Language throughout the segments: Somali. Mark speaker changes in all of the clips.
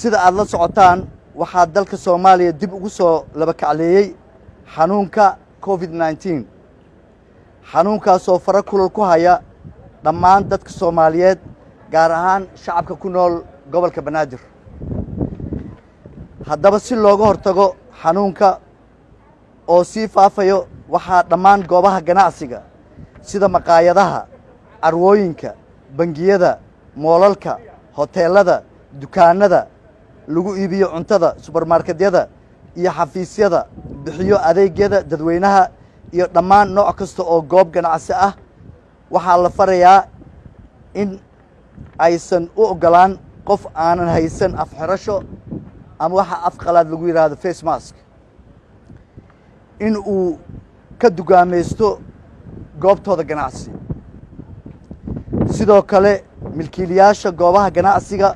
Speaker 1: sida aad la socotaan waxaa dalka soomaaliya dib ugu soo laba kacleeyey xanuunka covid nneteen xanuunkaasoo fara kulal ku haya dhammaan dadka soomaaliyeed gaar ahaan shacabka ku nool gobolka banaadir. Haddaba si looga hortago xanuunka oo sii faafayo waxaa dhammaan goobaha ganacsiga sida maqaayadaha carwooyinka bangiyada moolalka hoteelada dukaanada lagu iibiyo cuntada subermarketyada iyo xafiisyada bixiyo adeegyada dadweynaha iyo dhammaan nooc kasta oo goob ganacsi ah. Waxaa la farayaa in aysan u oggolaan qof aanan haysan afxirasho ama waxa afqalaad lagu yidhaahdo face mask. In uu ka dugaamaysto goobtooda ganacsi. Sidoo kale milkiilayaasha goobaha ganacsiga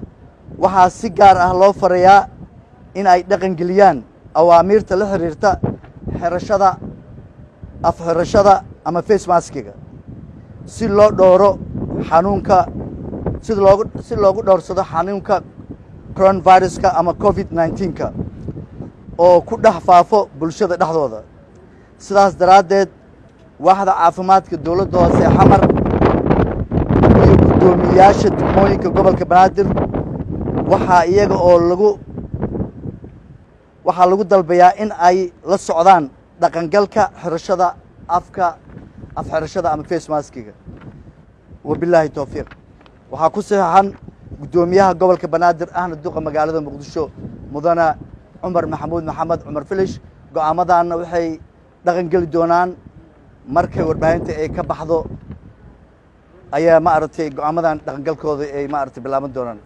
Speaker 1: waxaa si gaar ah loo farayaa in ay dhaqan geliyaan awaamiirta la xiriirta xirashada afxirashada ama face maskiga si loo dhowro xanuunka si loogu si loogu dhowrsado xanuunka coronaviruska ama covid nneteenka oo ku dhex faafo bulshada dhexdooda. Sidaas daraaddeed waaxda caafimaadka dowladda hoose xamar iyo guddoomiyeyaasha degmooyinka gobolka banaadir waxaa iyaga oo lagu waxaa lagu dalbayaa in ay la socdaan dhaqangalka xirashada afka afxirashada ama face maskiga. Wabilaahi towfiiq waxaa ku saxeixan guddoomiyaha gobolka banaadir ahna duqa magaalada muqdisho mudane cumar maxamuud maxamed cumar filish. Go'aamadaanna waxay dhaqan geli doonaan markay warbaahinta ay ka baxdo. Ayaa maaragtay go'aamadan dhaqangalkooda ay maaragtay bilaaban doonaan